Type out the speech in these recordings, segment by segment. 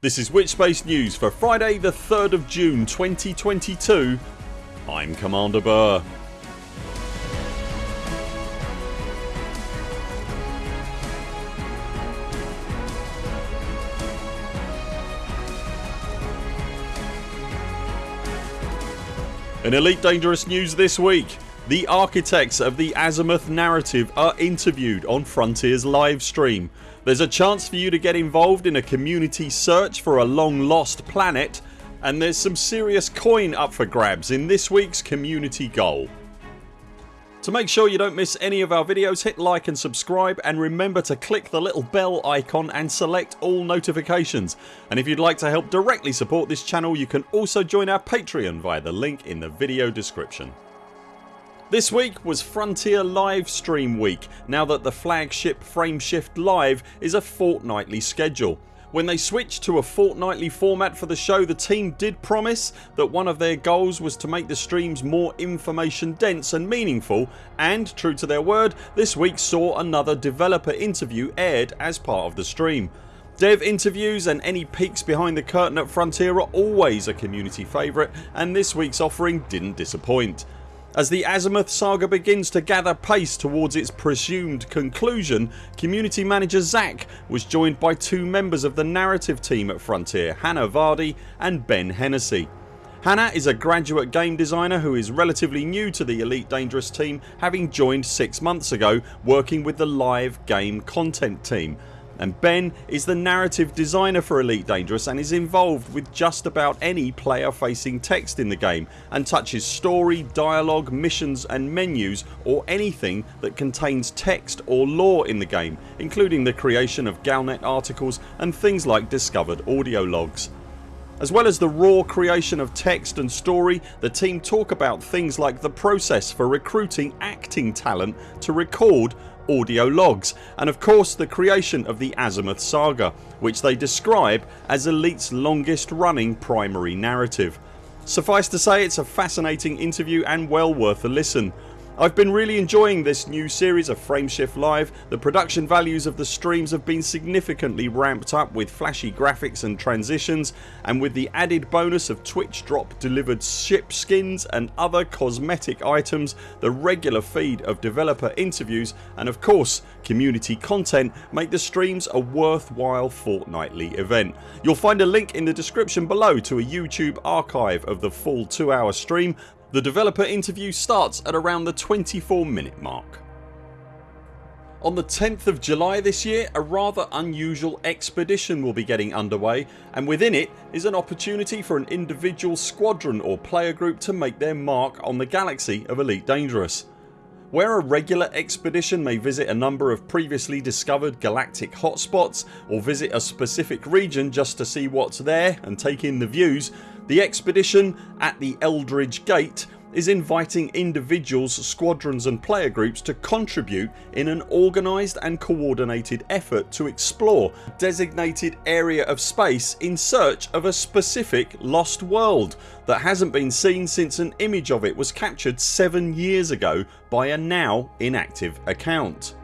This is Witchspace News for Friday the 3rd of June 2022 I'm Commander Buur. In Elite Dangerous news this week the architects of the Azimuth narrative are interviewed on Frontiers livestream. There's a chance for you to get involved in a community search for a long lost planet and there's some serious coin up for grabs in this weeks community goal. To make sure you don't miss any of our videos hit like and subscribe and remember to click the little bell icon and select all notifications and if you'd like to help directly support this channel you can also join our Patreon via the link in the video description. This week was Frontier Livestream week now that the flagship Frameshift Live is a fortnightly schedule. When they switched to a fortnightly format for the show the team did promise that one of their goals was to make the streams more information dense and meaningful and true to their word this week saw another developer interview aired as part of the stream. Dev interviews and any peeks behind the curtain at Frontier are always a community favourite and this weeks offering didn't disappoint. As the Azimuth saga begins to gather pace towards its presumed conclusion community manager Zac was joined by two members of the narrative team at Frontier Hannah Vardy and Ben Hennessy. Hannah is a graduate game designer who is relatively new to the Elite Dangerous team having joined 6 months ago working with the live game content team and Ben is the narrative designer for Elite Dangerous and is involved with just about any player facing text in the game and touches story, dialogue, missions and menus or anything that contains text or lore in the game including the creation of Galnet articles and things like discovered audio logs. As well as the raw creation of text and story the team talk about things like the process for recruiting acting talent to record audio logs and of course the creation of the Azimuth saga which they describe as Elite's longest running primary narrative. Suffice to say it's a fascinating interview and well worth a listen. I've been really enjoying this new series of Frameshift Live. The production values of the streams have been significantly ramped up with flashy graphics and transitions and with the added bonus of Twitch drop delivered ship skins and other cosmetic items the regular feed of developer interviews and of course community content make the streams a worthwhile fortnightly event. You'll find a link in the description below to a YouTube archive of the full 2 hour stream the developer interview starts at around the 24 minute mark. On the 10th of July this year a rather unusual expedition will be getting underway and within it is an opportunity for an individual squadron or player group to make their mark on the galaxy of Elite Dangerous. Where a regular expedition may visit a number of previously discovered galactic hotspots or visit a specific region just to see what's there and take in the views the expedition at the Eldridge Gate is inviting individuals, squadrons and player groups to contribute in an organised and coordinated effort to explore designated area of space in search of a specific lost world that hasn't been seen since an image of it was captured 7 years ago by a now inactive account.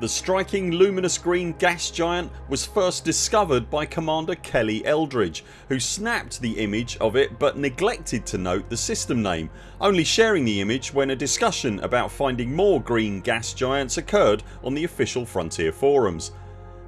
The striking luminous green gas giant was first discovered by Commander Kelly Eldridge who snapped the image of it but neglected to note the system name only sharing the image when a discussion about finding more green gas giants occurred on the official Frontier forums.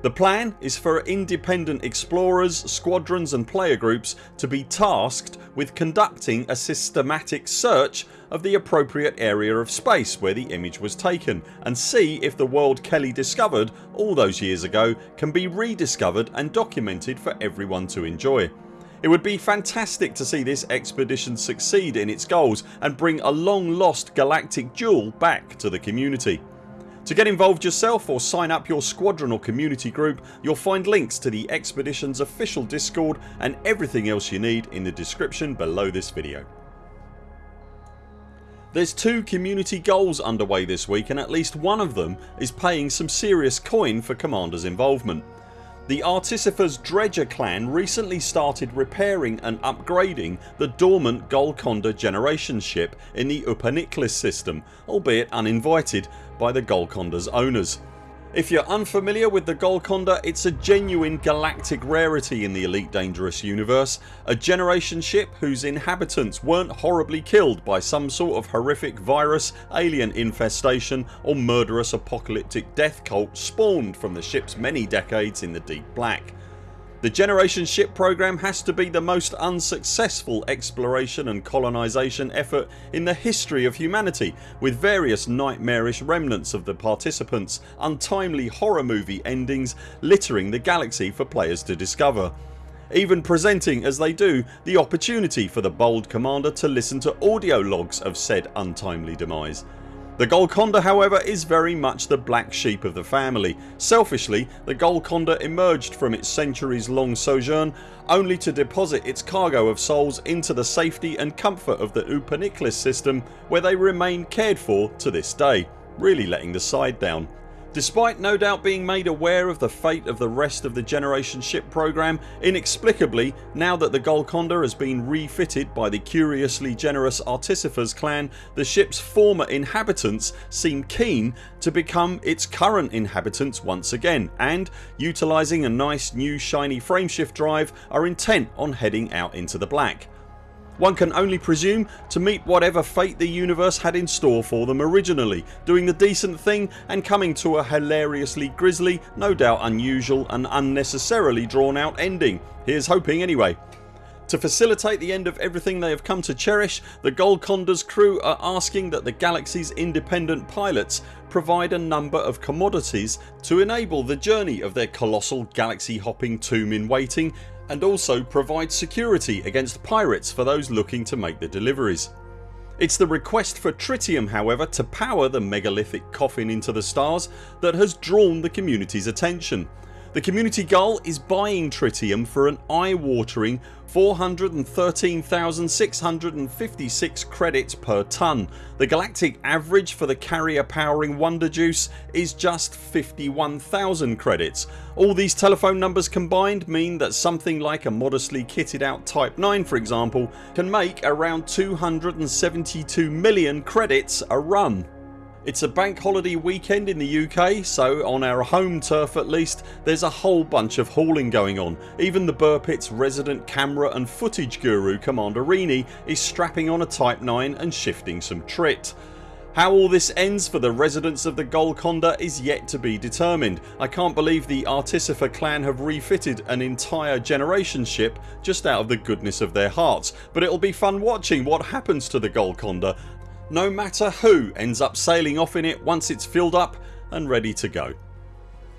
The plan is for independent explorers, squadrons and player groups to be tasked with conducting a systematic search of the appropriate area of space where the image was taken and see if the world Kelly discovered all those years ago can be rediscovered and documented for everyone to enjoy. It would be fantastic to see this expedition succeed in its goals and bring a long lost galactic jewel back to the community. To get involved yourself or sign up your squadron or community group you'll find links to the expeditions official discord and everything else you need in the description below this video. There's two community goals underway this week and at least one of them is paying some serious coin for commanders involvement. The Artificers Dredger clan recently started repairing and upgrading the dormant Golconda generation ship in the Upaniklis system albeit uninvited by the Golconda's owners. If you're unfamiliar with the Golconda it's a genuine galactic rarity in the Elite Dangerous universe, a generation ship whose inhabitants weren't horribly killed by some sort of horrific virus, alien infestation or murderous apocalyptic death cult spawned from the ships many decades in the deep black. The Generation Ship program has to be the most unsuccessful exploration and colonisation effort in the history of humanity with various nightmarish remnants of the participants, untimely horror movie endings littering the galaxy for players to discover even presenting as they do the opportunity for the bold commander to listen to audio logs of said untimely demise. The Golconda however is very much the black sheep of the family. Selfishly the Golconda emerged from its centuries long sojourn only to deposit its cargo of souls into the safety and comfort of the Upaniklis system where they remain cared for to this day, really letting the side down. Despite no doubt being made aware of the fate of the rest of the Generation ship program, inexplicably now that the Golconda has been refitted by the curiously generous Artificers clan the ships former inhabitants seem keen to become its current inhabitants once again and, utilising a nice new shiny frameshift drive are intent on heading out into the black. One can only presume to meet whatever fate the universe had in store for them originally, doing the decent thing and coming to a hilariously grisly, no doubt unusual and unnecessarily drawn out ending. Here's hoping anyway. To facilitate the end of everything they have come to cherish the Golconda's crew are asking that the galaxy's independent pilots provide a number of commodities to enable the journey of their colossal galaxy hopping tomb in waiting and also provide security against pirates for those looking to make the deliveries. It's the request for tritium however to power the megalithic coffin into the stars that has drawn the community's attention. The community goal is buying tritium for an eye-watering 413,656 credits per tonne. The galactic average for the carrier powering Wonder Juice is just 51,000 credits. All these telephone numbers combined mean that something like a modestly kitted out Type 9 for example can make around 272 million credits a run. It's a bank holiday weekend in the UK so on our home turf at least there's a whole bunch of hauling going on. Even the Buur Pit's resident camera and footage guru Commander Rini is strapping on a Type 9 and shifting some trit. How all this ends for the residents of the Golconda is yet to be determined. I can't believe the Artificer clan have refitted an entire generation ship just out of the goodness of their hearts but it'll be fun watching what happens to the Golconda no matter who ends up sailing off in it once it's filled up and ready to go.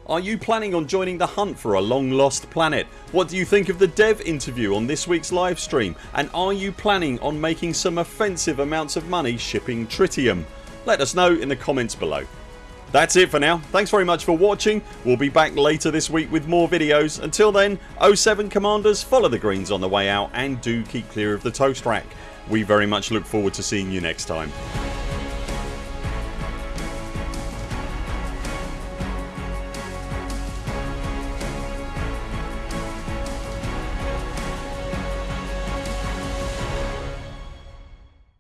Are you planning on joining the hunt for a long lost planet? What do you think of the dev interview on this weeks livestream and are you planning on making some offensive amounts of money shipping tritium? Let us know in the comments below. That's it for now. Thanks very much for watching. We'll be back later this week with more videos. Until then 0 7 CMDRs follow the greens on the way out and do keep clear of the toast rack. We very much look forward to seeing you next time.